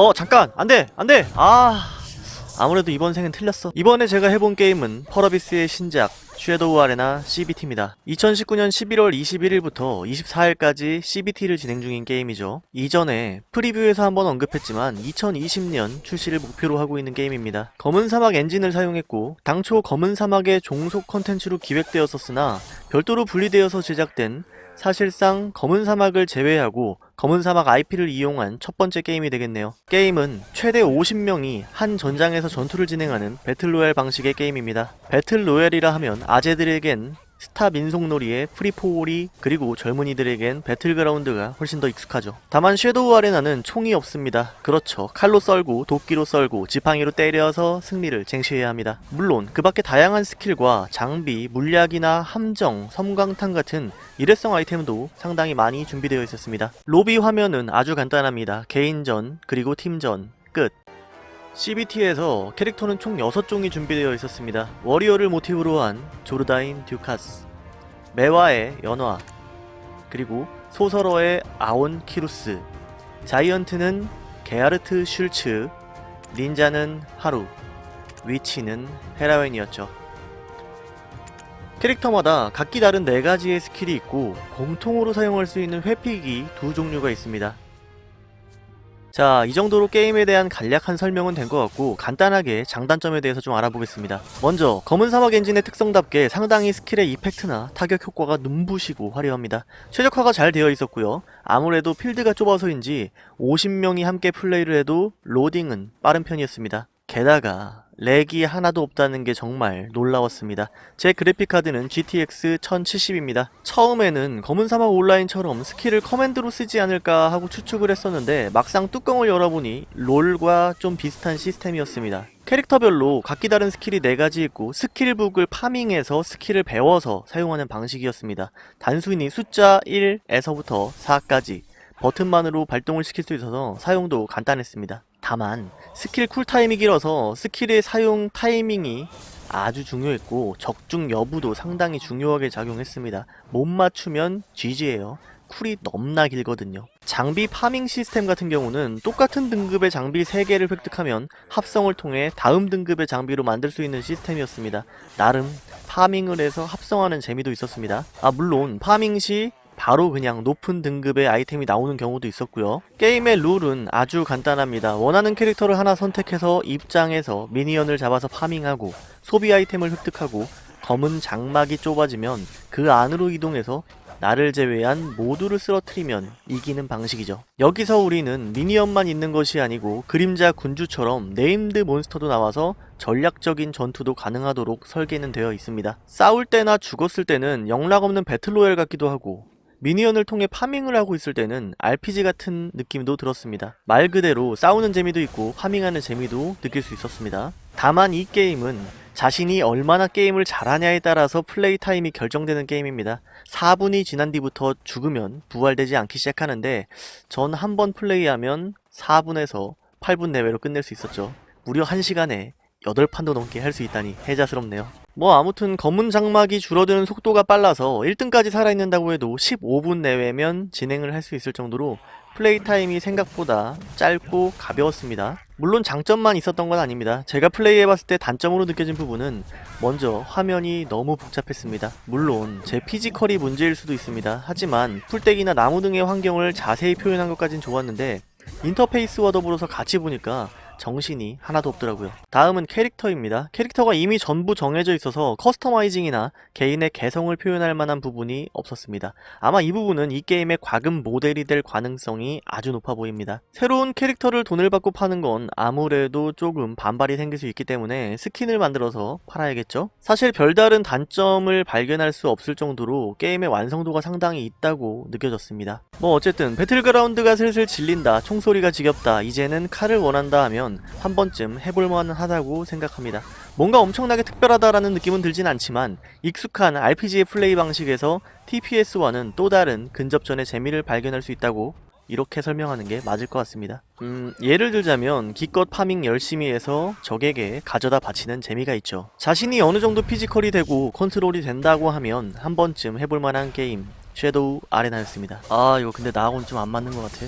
어 잠깐. 안돼. 안돼. 아. 아무래도 이번 생은 틀렸어. 이번에 제가 해본 게임은 펄어비스의 신작 섀도우 아레나 CBT입니다. 2019년 11월 21일부터 24일까지 CBT를 진행 중인 게임이죠. 이전에 프리뷰에서 한번 언급했지만 2020년 출시를 목표로 하고 있는 게임입니다. 검은 사막 엔진을 사용했고 당초 검은 사막의 종속 컨텐츠로 기획되었었으나 별도로 분리되어서 제작된 사실상 검은 사막을 제외하고 검은 사막 IP를 이용한 첫 번째 게임이 되겠네요. 게임은 최대 50명이 한 전장에서 전투를 진행하는 배틀로얄 방식의 게임입니다. 배틀로얄이라 하면 아재들에겐 스타 민속놀이의 free for all이 그리고 젊은이들에겐 배틀그라운드가 훨씬 더 익숙하죠. 다만 섀도우 아레나는 총이 없습니다. 그렇죠. 칼로 썰고 도끼로 썰고 지팡이로 때려서 승리를 쟁취해야 합니다. 물론 그 밖에 다양한 스킬과 장비, 물약이나 함정, 섬광탄 같은 일회성 아이템도 상당히 많이 준비되어 있었습니다. 로비 화면은 아주 간단합니다. 개인전, 그리고 팀전, 끝. CBT에서 캐릭터는 총 6종이 준비되어 있었습니다. warrior를 모티브로 한 조르다인 듀카스, 매화의 연화, 그리고 소설어의 아온 키루스, 자이언트는 게하르트 슐츠, 닌자는 하루, witch는 헤라웬이었죠. 캐릭터마다 각기 다른 4가지의 스킬이 있고 공통으로 사용할 수 있는 회피기 두 종류가 있습니다. 자, 이 정도로 게임에 대한 간략한 설명은 된 것 같고 간단하게 장단점에 대해서 좀 알아보겠습니다. 먼저 검은 사막 엔진의 특성답게 상당히 스킬의 effect나 타격 효과가 눈부시고 화려합니다. 최적화가 잘 되어 있었고요. 아무래도 필드가 좁아서인지 50명이 함께 플레이를 해도 로딩은 빠른 편이었습니다. 게다가 렉이 하나도 없다는 게 정말 놀라웠습니다. 제 그래픽카드는 GTX 1070입니다. 처음에는 검은 사막 온라인처럼 스킬을 커맨드로 쓰지 않을까 하고 추측을 했었는데 막상 뚜껑을 열어보니 롤과 좀 비슷한 시스템이었습니다. 캐릭터별로 각기 다른 스킬이 4가지 있고 스킬북을 farming해서 스킬을 배워서 사용하는 방식이었습니다. 단순히 숫자 1에서부터 4까지 버튼만으로 발동을 시킬 수 있어서 사용도 간단했습니다. 다만 스킬 cool time이 길어서 스킬의 사용 타이밍이 아주 중요했고 적중 여부도 상당히 중요하게 작용했습니다. 못 맞추면 GG예요. cool이 넘나 길거든요. 장비 farming 시스템 같은 경우는 똑같은 등급의 장비 3개를 획득하면 합성을 통해 다음 등급의 장비로 만들 수 있는 시스템이었습니다. 나름 farming을 해서 합성하는 재미도 있었습니다. 아 물론 farming 시 바로 그냥 높은 등급의 아이템이 나오는 경우도 있었고요. 게임의 룰은 아주 간단합니다. 원하는 캐릭터를 하나 선택해서 입장해서 minion을 잡아서 farming하고 소비 아이템을 획득하고 검은 장막이 좁아지면 그 안으로 이동해서 나를 제외한 모두를 쓰러뜨리면 이기는 방식이죠. 여기서 우리는 minion만 있는 것이 아니고 그림자 군주처럼 named 몬스터도 나와서 전략적인 전투도 가능하도록 설계는 되어 있습니다. 싸울 때나 죽었을 때는 영락 없는 배틀로얄 같기도 하고 미니언을 통해 파밍을 하고 있을 때는 RPG 같은 느낌도 들었습니다. 말 그대로 싸우는 재미도 있고 파밍하는 재미도 느낄 수 있었습니다. 다만 이 게임은 자신이 얼마나 게임을 잘하냐에 따라서 플레이 타임이 결정되는 게임입니다. 4분이 지난 뒤부터 죽으면 부활되지 않기 시작하는데 전 한 번 플레이하면 4분에서 8분 내외로 끝낼 수 있었죠. 무려 1시간에 8판도 넘게 할 수 있다니 해자스럽네요. 뭐 아무튼 검은 장막이 줄어드는 속도가 빨라서 1등까지 살아있는다고 해도 15분 내외면 진행을 할 수 있을 정도로 플레이 타임이 생각보다 짧고 가벼웠습니다. 물론 장점만 있었던 건 아닙니다. 제가 플레이해봤을 때 단점으로 느껴진 부분은 먼저 화면이 너무 복잡했습니다. 물론 제 피지컬이 문제일 수도 있습니다. 하지만 풀떼기나 나무 등의 환경을 자세히 표현한 것까진 좋았는데 인터페이스와 더불어서 같이 보니까 정신이 하나도 없더라고요. 다음은 캐릭터입니다. 캐릭터가 이미 전부 정해져 있어서 customizing이나 개인의 개성을 표현할 만한 부분이 없었습니다. 아마 이 부분은 이 게임의 과금 모델이 될 가능성이 아주 높아 보입니다. 새로운 캐릭터를 돈을 받고 파는 건 아무래도 조금 반발이 생길 수 있기 때문에 스킨을 만들어서 팔아야겠죠? 사실 별다른 단점을 발견할 수 없을 정도로 게임의 완성도가 상당히 있다고 느껴졌습니다. 뭐 어쨌든 Battlegrounds가 슬슬 질린다, 총소리가 지겹다, 이제는 칼을 원한다 하면 한 번쯤 해볼만 하다고 생각합니다. 뭔가 엄청나게 특별하다라는 느낌은 들진 않지만 익숙한 RPG의 플레이 방식에서 TPS와는 또 다른 근접전의 재미를 발견할 수 있다고 이렇게 설명하는 게 맞을 것 같습니다. 음, 예를 들자면 기껏 farming 열심히 해서 적에게 가져다 바치는 재미가 있죠. 자신이 어느 정도 physical이 되고 컨트롤이 된다고 하면 한 번쯤 해볼 만한 게임 Shadow Arena였습니다. 아 이거 근데 나하고는 좀 안 맞는 것 같아.